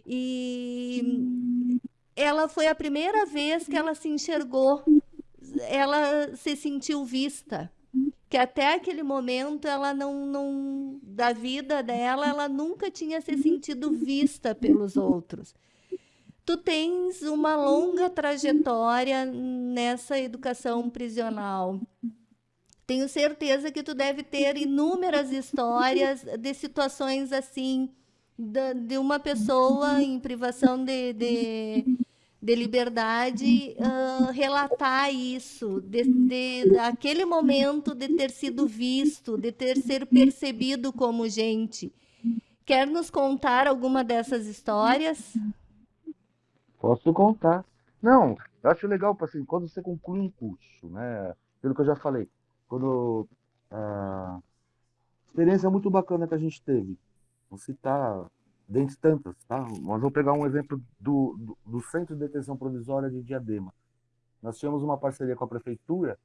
e ela foi a primeira vez que ela se enxergou, ela se sentiu vista que até aquele momento ela não, não da vida dela ela nunca tinha se sentido vista pelos outros. Tu tens uma longa trajetória nessa educação prisional. Tenho certeza que tu deve ter inúmeras histórias de situações assim, de, de uma pessoa em privação de, de de liberdade uh, relatar isso, de, de, aquele momento de ter sido visto, de ter sido percebido como gente. Quer nos contar alguma dessas histórias? Posso contar. Não, eu acho legal, assim, quando você conclui um curso, né? Pelo que eu já falei, quando Ah, experiência muito bacana que a gente teve. Vou citar dentre tantas, tá? Mas vou pegar um exemplo do, do, do Centro de Detenção Provisória de Diadema. Nós tínhamos uma parceria com a prefeitura,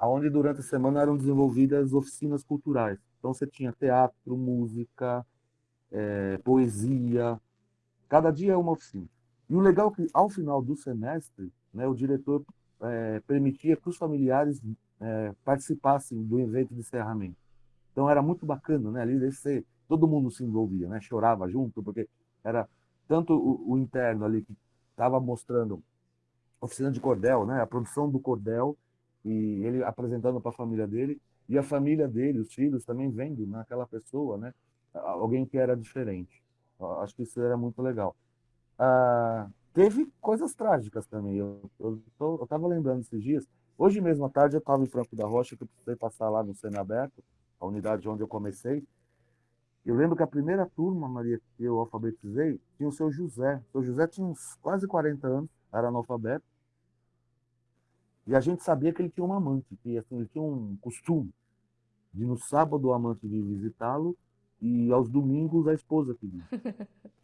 onde durante a semana eram desenvolvidas oficinas culturais. Então você tinha teatro, música, é, poesia, cada dia é uma oficina. E o legal é que, ao final do semestre, né, o diretor é, permitia que os familiares é, participassem do evento de encerramento. Então era muito bacana, né? Ali você, todo mundo se envolvia, né? Chorava junto, porque era tanto o, o interno ali que estava mostrando oficina de cordel, né? A produção do cordel e ele apresentando para a família dele e a família dele, os filhos também vendo naquela pessoa, né? Alguém que era diferente. Acho que isso era muito legal. Ah, teve coisas trágicas também. Eu estava lembrando esses dias. Hoje mesmo à tarde eu estava em Franco da Rocha, que eu precisei passar lá no Aberto, a unidade onde eu comecei. Eu lembro que a primeira turma, Maria, que eu alfabetizei, tinha o seu José. O seu José tinha uns quase 40 anos, era analfabeto. E a gente sabia que ele tinha uma amante, que assim, ele tinha um costume de no sábado o amante vir visitá-lo e aos domingos a esposa que vinha.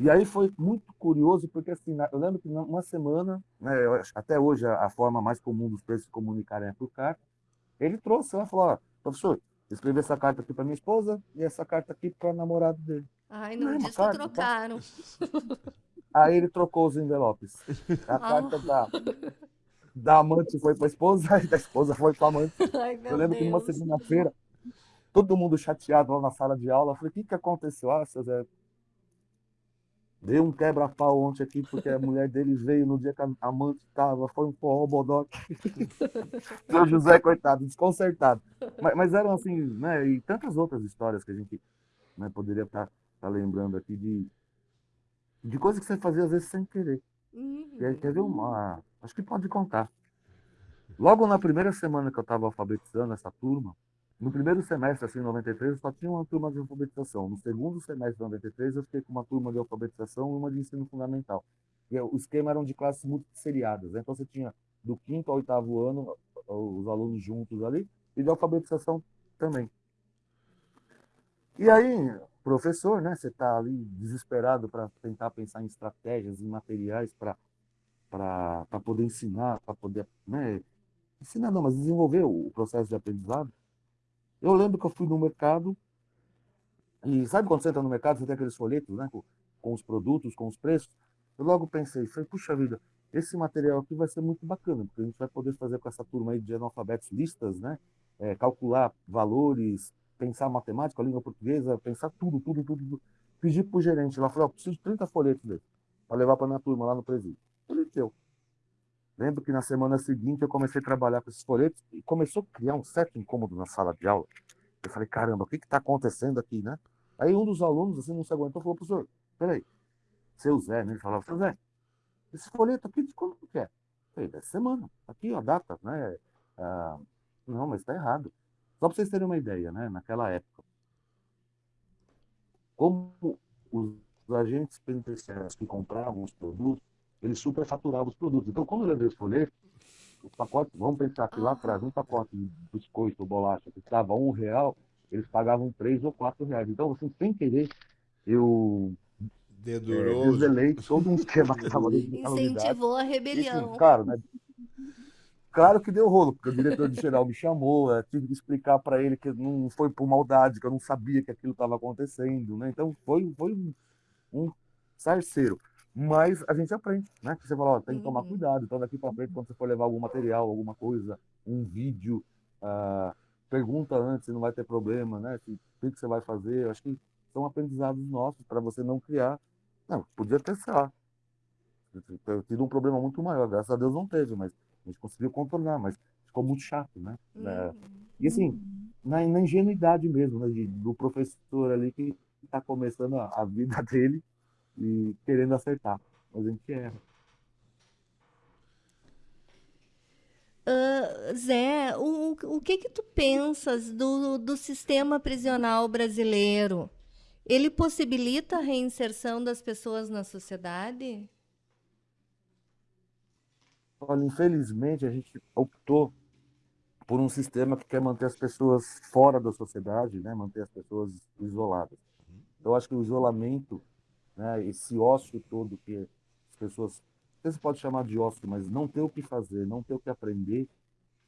E aí foi muito curioso, porque assim, eu lembro que numa semana, né, até hoje a, forma mais comum dos preços se comunicarem é por carta, ele trouxe, ela falou, ó, professor, escrevi essa carta aqui para minha esposa e essa carta aqui para o namorado dele. Ai, não, não disse que trocaram. Tá? Aí ele trocou os envelopes. A carta da, da amante foi para a esposa e da esposa foi para a amante. Ai, eu lembro Deus. que numa segunda-feira, todo mundo chateado lá na sala de aula, eu falei, o que, que aconteceu? Ah, seu Zé, Deu um quebra-pau ontem aqui, porque a mulher dele veio no dia que a amante estava, foi um forró bodoque. Seu José, coitado, desconcertado. Mas, mas, eram assim, né? E tantas outras histórias que a gente né, poderia estar tá, tá lembrando aqui de, de coisas que você fazia às vezes sem querer. Uhum. Quer ver uma. Acho que pode contar. Logo na primeira semana que eu estava alfabetizando essa turma, no primeiro semestre, assim, em 93, eu só tinha uma turma de alfabetização. No segundo semestre de 93, eu fiquei com uma turma de alfabetização e uma de ensino fundamental. E o esquema eram de classes muito seriadas. Né? Então, você tinha do quinto ao oitavo ano os alunos juntos ali e de alfabetização também. E aí, professor, né? Você está ali desesperado para tentar pensar em estratégias, em materiais para para poder ensinar, para poder, né? Ensinar não, mas desenvolver o processo de aprendizado. Eu lembro que eu fui no mercado, e sabe quando você entra no mercado, você tem aqueles folhetos, né, com, com os produtos, com os preços? Eu logo pensei, falei, puxa vida, esse material aqui vai ser muito bacana, porque a gente vai poder fazer com essa turma aí de analfabetos listas, né, é, calcular valores, pensar matemática, língua portuguesa, pensar tudo, tudo, tudo. tudo. Pedi para o gerente lá, falei, oh, preciso de 30 folhetos dele, para levar para minha turma lá no presídio. Ele deu. Lembro que na semana seguinte eu comecei a trabalhar com esses folhetos e começou a criar um certo incômodo na sala de aula. Eu falei, caramba, o que está acontecendo aqui, né? Aí um dos alunos, assim, não se aguentou, falou, professor, peraí, seu Zé, né? Ele falava, seu Zé, esse folheto aqui de quando que é? Falei, dessa semana, aqui a data, né? Ah, não, mas está errado. Só para vocês terem uma ideia, né? Naquela época, como os agentes penitenciários que compravam os produtos ele superfaturava os produtos. Então, quando eu levei os folhetos, os pacotes, vamos pensar que lá atrás, um pacote de biscoito ou bolacha que estava um real, eles pagavam três ou quatro reais. Então, assim, sem querer, eu Dedurou. É, desvelei todo um esquema que estava dentro Incentivou a rebelião. Claro, né? Claro que deu rolo, porque o diretor de geral me chamou, eu tive que explicar para ele que não foi por maldade, que eu não sabia que aquilo estava acontecendo, né? Então foi, foi um, um sarceiro. Mas a gente aprende, né? Você fala, ó, tem que tomar uhum. cuidado. Então, daqui para frente, quando você for levar algum material, alguma coisa, um vídeo, uh, pergunta antes se não vai ter problema, né? O que, que você vai fazer. Eu acho que são aprendizados nossos para você não criar. Não, podia ter, sei lá, tido um problema muito maior. Graças a Deus não teve, mas a gente conseguiu contornar, mas ficou muito chato, né? Uhum. É, e assim, na, na ingenuidade mesmo, né? De, do professor ali que está começando a, a vida dele e querendo acertar, mas a gente erra. Uh, Zé, o, o que que tu pensas do, do sistema prisional brasileiro? Ele possibilita a reinserção das pessoas na sociedade? Olha, infelizmente a gente optou por um sistema que quer manter as pessoas fora da sociedade, né? manter as pessoas isoladas. Então, eu acho que o isolamento, né? esse ócio todo que as pessoas, você pode chamar de ócio, mas não ter o que fazer, não ter o que aprender,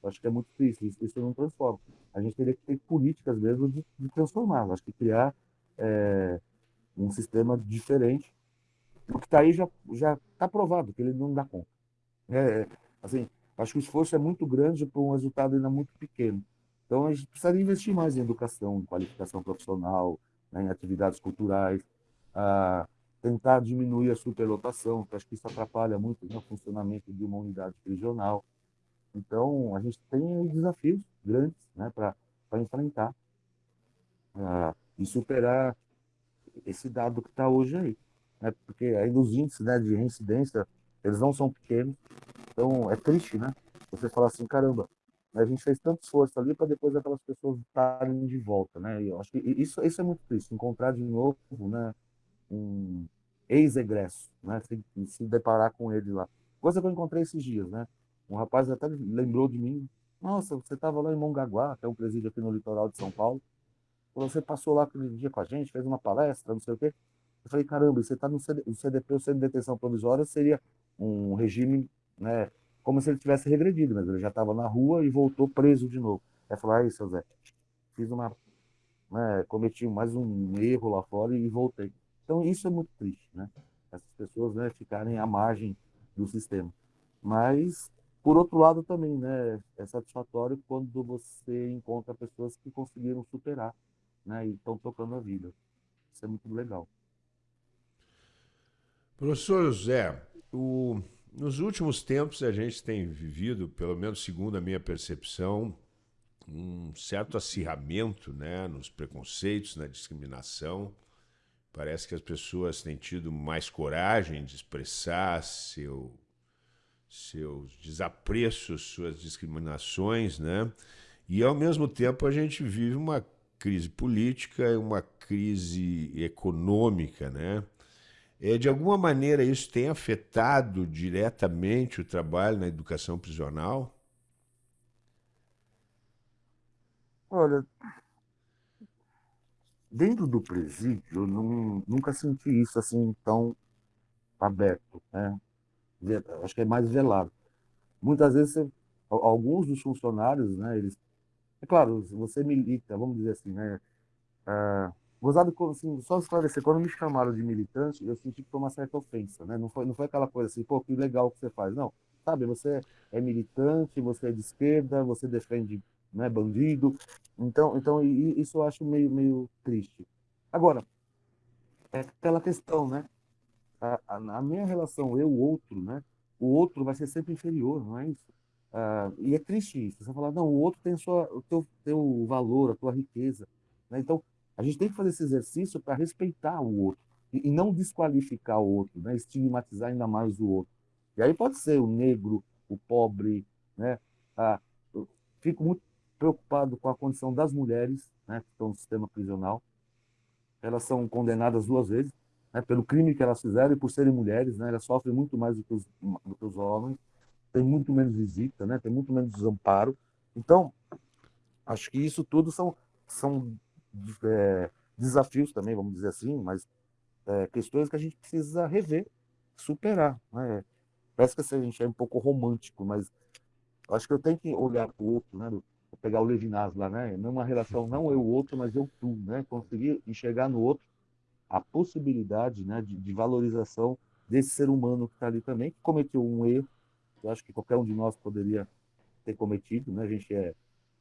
acho que é muito difícil. Isso, isso não transforma. A gente teria que ter políticas mesmo de, de transformar. Acho que criar é, um sistema diferente. O que está aí já está provado que ele não dá conta. É, assim, acho que o esforço é muito grande para um resultado ainda muito pequeno. Então a gente precisaria investir mais em educação, em qualificação profissional, né, em atividades culturais, a tentar diminuir a superlotação, que acho que isso atrapalha muito né, o funcionamento de uma unidade prisional. Então a gente tem desafios grandes né, para enfrentar uh, e superar esse dado que está hoje aí. Né? Porque ainda os índices né, de reincidência, eles não são pequenos. Então é triste, né? Você falar assim, caramba, a gente fez tanto esforço ali para depois aquelas pessoas estarem de volta, né? E eu acho que isso, isso é muito triste, encontrar de novo, né, um ex-egresso, né? Se, deparar com ele lá. Coisa que eu encontrei esses dias, né? Um rapaz até lembrou de mim. Nossa, você estava lá em Mongaguá, que é um presídio aqui no litoral de São Paulo. Você passou lá aquele dia com a gente, fez uma palestra, não sei o quê. Eu falei, caramba, você está no CDP, o Centro de Detenção Provisória, seria um regime, né, como se ele tivesse regredido, mas ele já estava na rua e voltou preso de novo. Aí falou, aí, seu Zé, fiz uma, né, cometi mais um erro lá fora e voltei. Então, isso é muito triste, né? Essas pessoas, né, ficarem à margem do sistema. Mas, por outro lado também, né, é satisfatório quando você encontra pessoas que conseguiram superar né, e estão tocando a vida. Isso é muito legal. Professor José, o, nos últimos tempos a gente tem vivido, pelo menos segundo a minha percepção, um certo acirramento né, nos preconceitos, na discriminação. Parece que as pessoas têm tido mais coragem de expressar seu, seus desapreços, suas discriminações, né? E ao mesmo tempo a gente vive uma crise política uma crise econômica, né? É, de alguma maneira isso tem afetado diretamente o trabalho na educação prisional? Olha, dentro do presídio, eu não, nunca senti isso assim tão aberto, né? Acho que é mais velado. Muitas vezes, alguns dos funcionários, né, eles é claro, você milita, vamos dizer assim, né? Ah, gozado, assim, só esclarecer, quando me chamaram de militante, eu senti que foi uma certa ofensa, né? Não foi, não foi aquela coisa assim, pô, que legal que você faz. Não, sabe, você é militante, você é de esquerda, você defende né, bandido. Então, então isso eu acho meio, meio triste. Agora, é aquela questão, né? A, a, a minha relação eu-outro, né? O outro vai ser sempre inferior, não é isso? Ah, e é triste isso. Você falar, não, o outro tem sua, o teu, teu valor, a tua riqueza. Né? Então, a gente tem que fazer esse exercício para respeitar o outro e, e, não desqualificar o outro, né? estigmatizar ainda mais o outro. E aí pode ser o negro, o pobre, né? Ah, eu fico muito preocupado com a condição das mulheres, né, que estão no sistema prisional. Elas são condenadas duas vezes, né, pelo crime que elas fizeram e por serem mulheres, né, elas sofrem muito mais do que os, do que os homens tem muito menos visita, né? tem muito menos desamparo. Então, acho que isso tudo são, são é, desafios também, vamos dizer assim, mas é, questões que a gente precisa rever, superar. Né? Parece que a gente é um pouco romântico, mas acho que eu tenho que olhar para o outro, né? Vou pegar o Levinas lá, né? Não uma relação, não eu outro, mas eu tu, né? Conseguir enxergar no outro a possibilidade, né, de, de valorização desse ser humano que está ali também, que cometeu um erro, eu acho que qualquer um de nós poderia ter cometido, né? A gente é,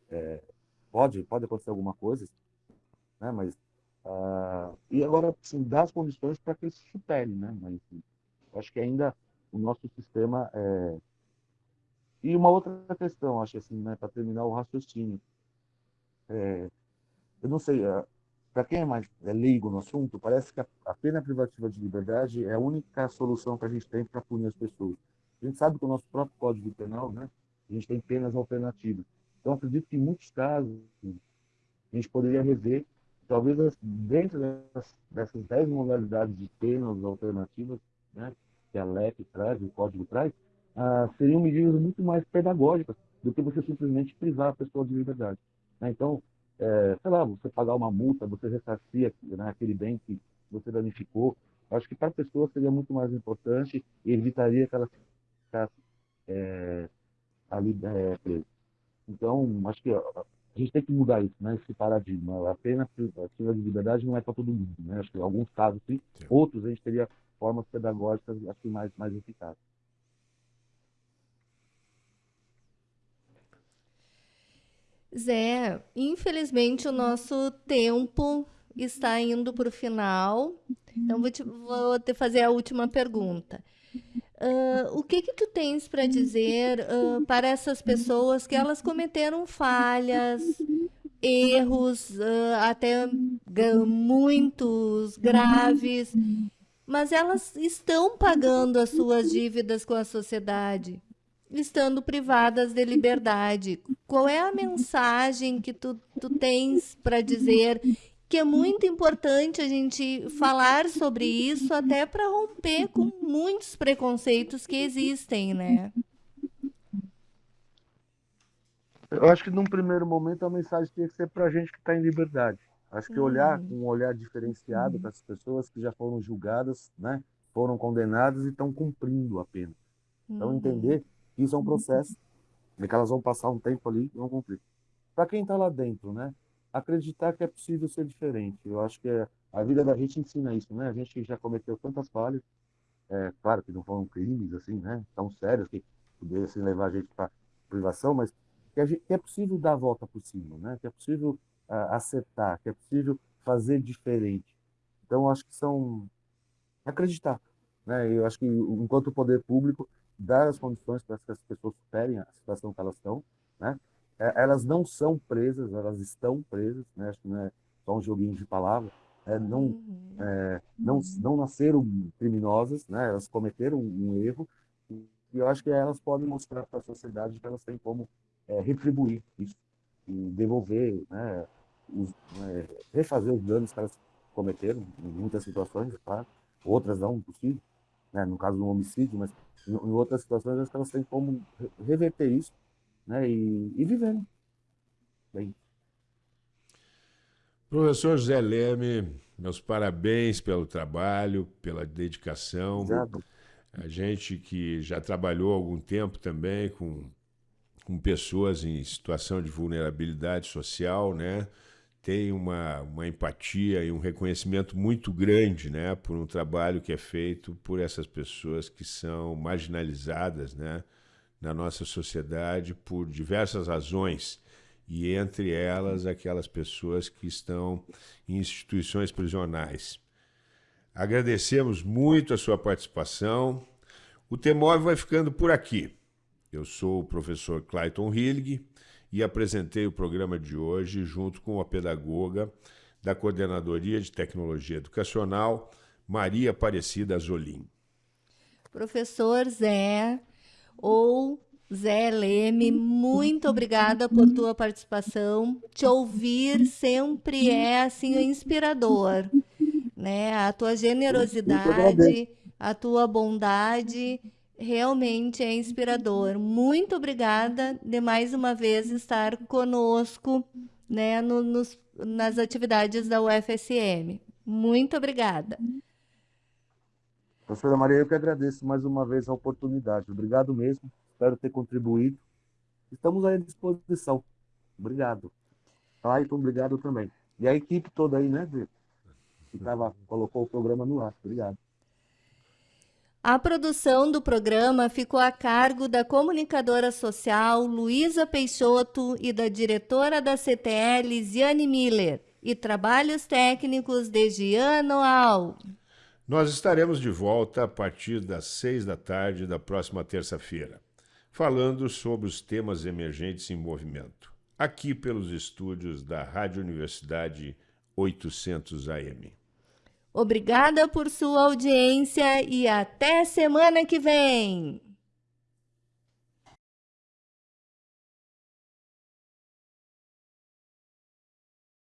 é pode pode acontecer alguma coisa, né? Mas uh, e agora assim, dar as condições para que ele se supere, né? Mas eu acho que ainda o nosso sistema é e uma outra questão, acho assim, né? Para terminar o raciocínio, é, eu não sei, uh, para quem é mais é leigo no assunto, parece que a, a pena privativa de liberdade é a única solução que a gente tem para punir as pessoas. A gente sabe que o nosso próprio Código Penal, né, a gente tem penas alternativas. Então, acredito que em muitos casos a gente poderia rever, talvez dentro dessas, dessas 10 modalidades de penas alternativas, né, que a LEP traz, o Código traz, ah, seriam medidas muito mais pedagógicas do que você simplesmente privar a pessoa de liberdade. Né? Então, é, sei lá, você pagar uma multa, você ressarcir né, aquele bem que você danificou, acho que para a pessoa seria muito mais importante e evitaria que ela ficasse é, ali é, presa. Então, acho que a gente tem que mudar isso, né? Esse paradigma. A pena, a pena de liberdade não é para todo mundo, né? Acho que em alguns casos sim, sim. outros a gente teria formas pedagógicas acho que mais mais eficazes. Zé, infelizmente o nosso tempo está indo para o final. Então vou te, vou te fazer a última pergunta. Uh, o que que tu tens para dizer uh, para essas pessoas que elas cometeram falhas, erros, uh, até muitos graves, mas elas estão pagando as suas dívidas com a sociedade? Estando privadas de liberdade. Qual é a mensagem que tu, tu tens para dizer que é muito importante a gente falar sobre isso até para romper com muitos preconceitos que existem, né? Eu acho que num primeiro momento a mensagem tem que ser para a gente que está em liberdade. Acho que olhar uhum. com um olhar diferenciado para as pessoas que já foram julgadas, né, foram condenadas e estão cumprindo a pena. Então uhum. entender isso é um processo, e que elas vão passar um tempo ali e vão cumprir. Para quem está lá dentro, né? Acreditar que é possível ser diferente. Eu acho que é, a vida da gente ensina isso, né? A gente já cometeu tantas falhas, é, claro que não foram crimes assim, né? Tão sérios que pudessem levar a gente para privação, mas que, gente, que, é possível dar a volta por cima, né? Que é possível uh, acertar, que é possível fazer diferente. Então, acho que são acreditar, né? Eu acho que enquanto poder público dar as condições para que as pessoas superem a situação que elas estão, né? É, elas não são presas, elas estão presas, né? Acho que não é só um joguinho de palavras. É, não, uhum. é, não, não nasceram criminosas, né? Elas cometeram um erro e, eu acho que elas podem mostrar para a sociedade que elas têm como é, retribuir isso devolver, né? Os, né, refazer os danos que elas cometeram em muitas situações, claro. Outras não, impossível, né? No caso do homicídio, mas em, outras situações, acho que elas têm como reverter isso né? e, e viver né? bem. Professor José Leme, meus parabéns pelo trabalho, pela dedicação. Exato. A gente que já trabalhou algum tempo também com, com pessoas em situação de vulnerabilidade social, né? Tem uma, uma empatia e um reconhecimento muito grande né, por um trabalho que é feito por essas pessoas que são marginalizadas né, na nossa sociedade por diversas razões, e entre elas aquelas pessoas que estão em instituições prisionais. Agradecemos muito a sua participação. O Temóvel vai ficando por aqui. Eu sou o professor Clayton Hillig e apresentei o programa de hoje junto com a pedagoga da Coordenadoria de Tecnologia Educacional, Maria Aparecida Zolim. Professor Zé ou Zé Leme, muito obrigada por tua participação. Te ouvir sempre é assim inspirador, né? A tua generosidade, a tua bondade realmente é inspirador. Muito obrigada de mais uma vez estar conosco né, no, nos, nas atividades da UFSM. Muito obrigada. Professora Maria, eu que agradeço mais uma vez a oportunidade. Obrigado mesmo. Espero ter contribuído. Estamos à disposição. Obrigado. Clayton, obrigado também. E a equipe toda aí, né, que tava, colocou o programa no ar. Obrigado. A produção do programa ficou a cargo da comunicadora social Luísa Peixoto e da diretora da CTL, Ziane Miller, e trabalhos técnicos de Giano Al. Nós estaremos de volta a partir das seis da tarde da próxima terça-feira, falando sobre os temas emergentes em movimento, aqui pelos estúdios da Rádio Universidade 800 AM. Obrigada por sua audiência e até semana que vem!